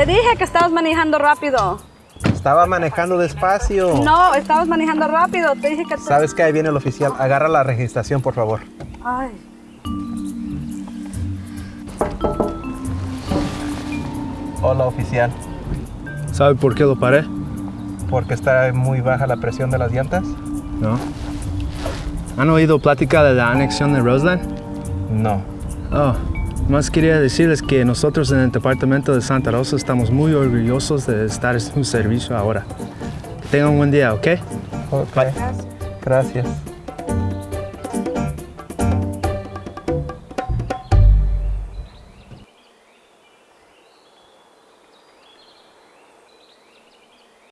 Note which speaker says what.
Speaker 1: Te dije que estabas manejando rápido.
Speaker 2: Estaba manejando despacio.
Speaker 1: No, estabas manejando rápido. Te dije que... tú-
Speaker 2: ¿Sabes que ahí viene el oficial? Agarra la registración, por favor.
Speaker 1: Ay.
Speaker 2: Hola, oficial.
Speaker 3: ¿Sabe por qué lo paré?
Speaker 2: Porque está muy baja la presión de las llantas.
Speaker 3: No. ¿Han oído plática de la anexión de Roseland?
Speaker 2: No.
Speaker 3: Oh, más quería decirles que nosotros en el departamento de Santa Rosa estamos muy orgullosos de estar en su servicio ahora. Que tengan un buen día, ¿ok?
Speaker 2: Ok. Gracias.